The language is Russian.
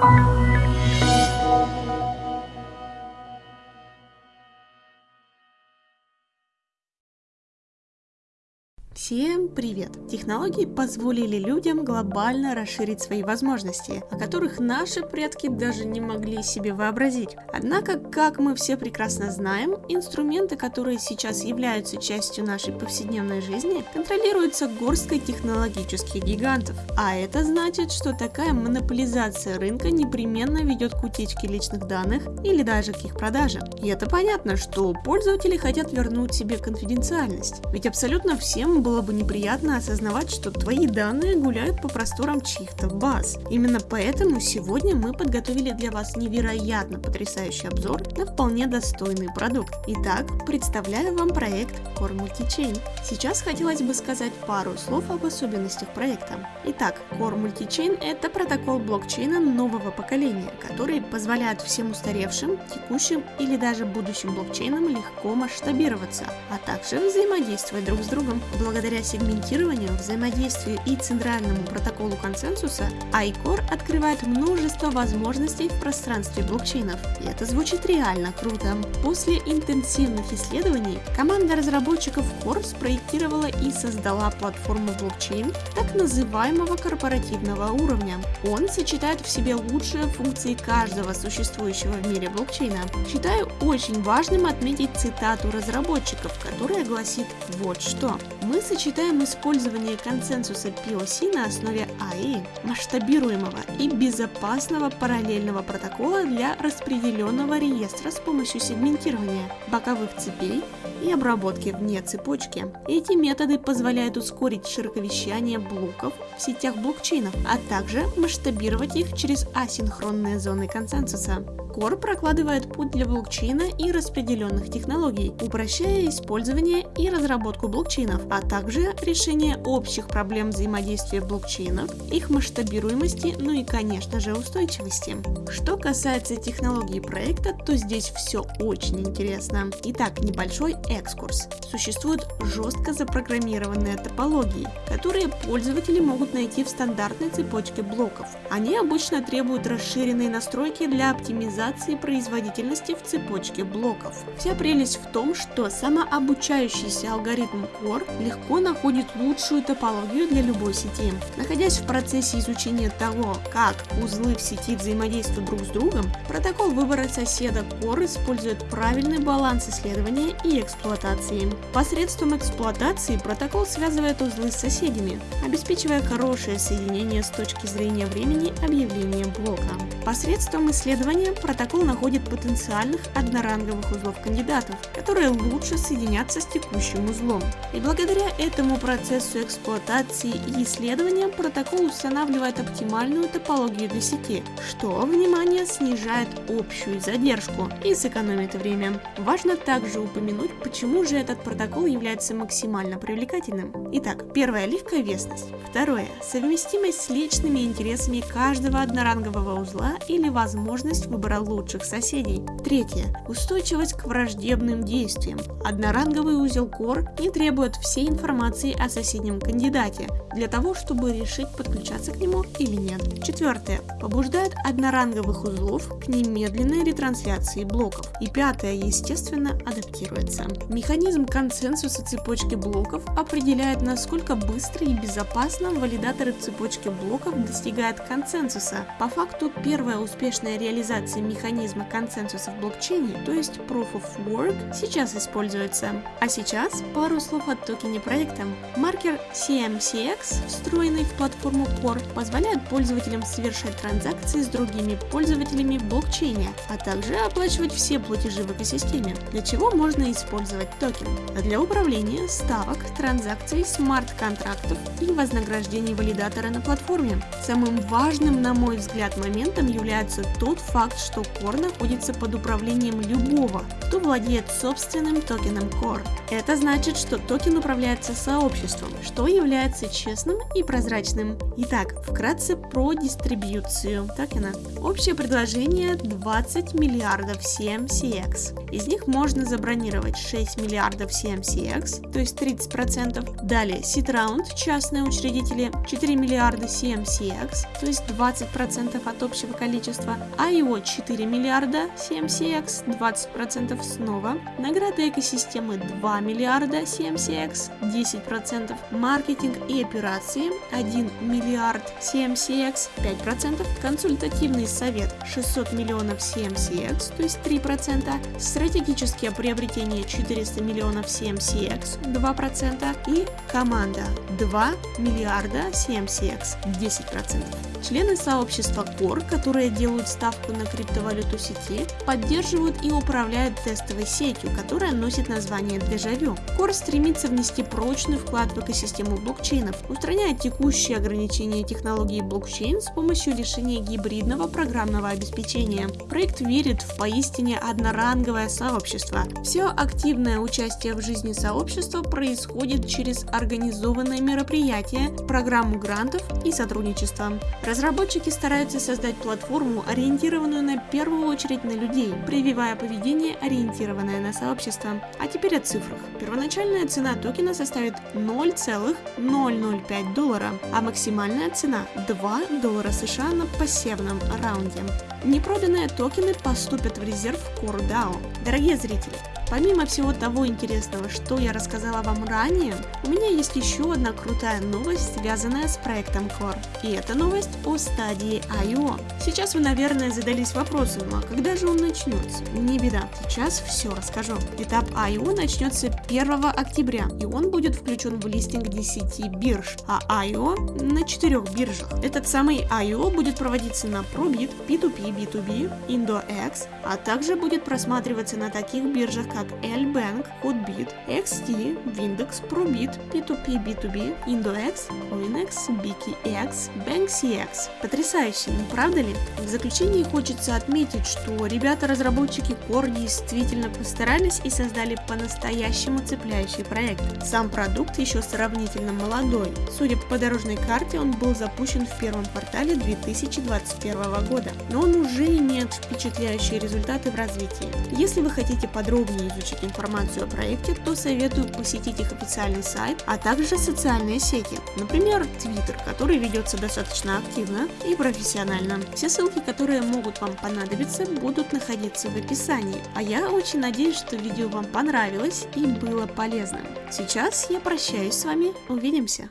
Thank you. Всем привет! Технологии позволили людям глобально расширить свои возможности, о которых наши предки даже не могли себе вообразить. Однако, как мы все прекрасно знаем, инструменты, которые сейчас являются частью нашей повседневной жизни, контролируются горсткой технологических гигантов. А это значит, что такая монополизация рынка непременно ведет к утечке личных данных или даже к их продаже. И это понятно, что пользователи хотят вернуть себе конфиденциальность, ведь абсолютно всем было бы неприятно осознавать, что твои данные гуляют по просторам чьих-то баз. Именно поэтому сегодня мы подготовили для вас невероятно потрясающий обзор на вполне достойный продукт. Итак, представляю вам проект Core Multichain. Сейчас хотелось бы сказать пару слов об особенностях проекта. Итак, Core Multichain – это протокол блокчейна нового поколения, который позволяет всем устаревшим, текущим или даже будущим блокчейнам легко масштабироваться, а также взаимодействовать друг с другом. Благодаря Благодаря сегментированию, взаимодействию и центральному протоколу консенсуса, iCore открывает множество возможностей в пространстве блокчейнов. И это звучит реально круто. После интенсивных исследований команда разработчиков Core спроектировала и создала платформу блокчейн так называемого корпоративного уровня. Он сочетает в себе лучшие функции каждого существующего в мире блокчейна. Считаю очень важным отметить цитату разработчиков, которая гласит вот что. Мы сочетаем использование консенсуса POC на основе AI, масштабируемого и безопасного параллельного протокола для распределенного реестра с помощью сегментирования боковых цепей и обработки вне цепочки. Эти методы позволяют ускорить широковещание блоков в сетях блокчейнов, а также масштабировать их через асинхронные зоны консенсуса. Core прокладывает путь для блокчейна и распределенных технологий, упрощая использование и разработку блокчейнов, а также решение общих проблем взаимодействия блокчейнов, их масштабируемости, ну и конечно же устойчивости. Что касается технологии проекта, то здесь все очень интересно. Итак, небольшой экскурс. Существуют жестко запрограммированные топологии, которые пользователи могут найти в стандартной цепочке блоков. Они обычно требуют расширенной настройки для оптимизации производительности в цепочке блоков. Вся прелесть в том, что самообучающийся алгоритм Core легко находит лучшую топологию для любой сети. Находясь в процессе изучения того, как узлы в сети взаимодействуют друг с другом, протокол выбора соседа Core использует правильный баланс исследования и эксплуатации. Посредством эксплуатации протокол связывает узлы с соседями, обеспечивая хорошее соединение с точки зрения времени объявления блока. Посредством исследования протокол находит потенциальных одноранговых узлов кандидатов, которые лучше соединятся с текущим узлом. И благодаря этому процессу эксплуатации и исследования протокол устанавливает оптимальную топологию для сети, что, внимание, снижает общую задержку и сэкономит время. Важно также упомянуть, почему же этот протокол является максимально привлекательным. Итак, первое – легковесность. Второе – совместимость с личными интересами каждого однорангового узла или возможность выбора лучших соседей. Третье. Устойчивость к враждебным действиям. Одноранговый узел Core не требует всей информации о соседнем кандидате для того, чтобы решить подключаться к нему или нет. Четвертое. Побуждает одноранговых узлов к немедленной ретрансляции блоков. И пятое, естественно, адаптируется. Механизм консенсуса цепочки блоков определяет, насколько быстро и безопасно валидаторы цепочки блоков достигают консенсуса. По факту, первая успешная реализация механизма консенсуса в блокчейне, то есть Proof of Work, сейчас используется. А сейчас пару слов о токене проекта. Маркер CMCX, встроенный в платформу Core, позволяет пользователям совершать транзакции с другими пользователями в блокчейне, а также оплачивать все платежи в экосистеме, для чего можно использовать токен. А для управления ставок, транзакций, смарт-контрактов и вознаграждений валидатора на платформе. Самым важным, на мой взгляд, моментом является тот факт, что Core находится под управлением любого, кто владеет собственным токеном Core. Это значит, что токен управляется сообществом, что является честным и прозрачным. Итак, вкратце про дистрибьюцию токена. Общее предложение 20 миллиардов CMCX. Из них можно забронировать 6 6 миллиардов CMCX, то есть 30%. Далее SeedRound, частные учредители 4 миллиарда CMCX, то есть 20% от общего количества. IO 4 миллиарда CMCX, 20% снова. Награды экосистемы 2 миллиарда CMCX, 10%. Маркетинг и операции 1 миллиард CMCX, 5%. Консультативный совет 600 миллионов CMCX, то есть 3%. Стратегические приобретения 400 миллионов CMCX, 2%. И команда 2 миллиарда CMCX, 10%. Члены сообщества Core, которые делают ставку на криптовалюту сети, поддерживают и управляют тестовой сетью, которая носит название Дежавю. Core стремится внести прочный вклад в экосистему блокчейнов, устраняя текущие ограничения технологии блокчейн с помощью решения гибридного программного обеспечения. Проект верит в поистине одноранговое сообщество. Все активное участие в жизни сообщества происходит через организованные мероприятия, программу грантов и сотрудничество. Разработчики стараются создать платформу, ориентированную на первую очередь на людей, прививая поведение, ориентированное на сообщество. А теперь о цифрах. Первоначальная цена токена составит 0,005 доллара, а максимальная цена 2 доллара США на пассивном раунде. Непроданные токены поступят в резерв CoreDAO. Дорогие зрители, Помимо всего того интересного, что я рассказала вам ранее, у меня есть еще одна крутая новость, связанная с проектом Core. И это новость о стадии I.O. Сейчас вы, наверное, задались вопросом, а когда же он начнется? Не беда, сейчас все расскажу. Этап I.O. начнется 1 октября, и он будет включен в листинг 10 бирж, а I.O. на 4 биржах. Этот самый I.O. будет проводиться на Probit, P2P, B2B, IndoX, а также будет просматриваться на таких биржах, как как L-Bank, Hotbit, XT, Windex, Probit, P2P, B2B, IndoX, CoinX, BKX, BankCX. Потрясающе, не правда ли? В заключении хочется отметить, что ребята-разработчики Core действительно постарались и создали по-настоящему цепляющий проект. Сам продукт еще сравнительно молодой. Судя по дорожной карте, он был запущен в первом квартале 2021 года, но он уже имеет впечатляющие результаты в развитии. Если вы хотите подробнее изучить информацию о проекте, то советую посетить их официальный сайт, а также социальные сети, например, Twitter, который ведется достаточно активно и профессионально. Все ссылки, которые могут вам понадобиться, будут находиться в описании. А я очень надеюсь, что видео вам понравилось и было полезным. Сейчас я прощаюсь с вами, увидимся!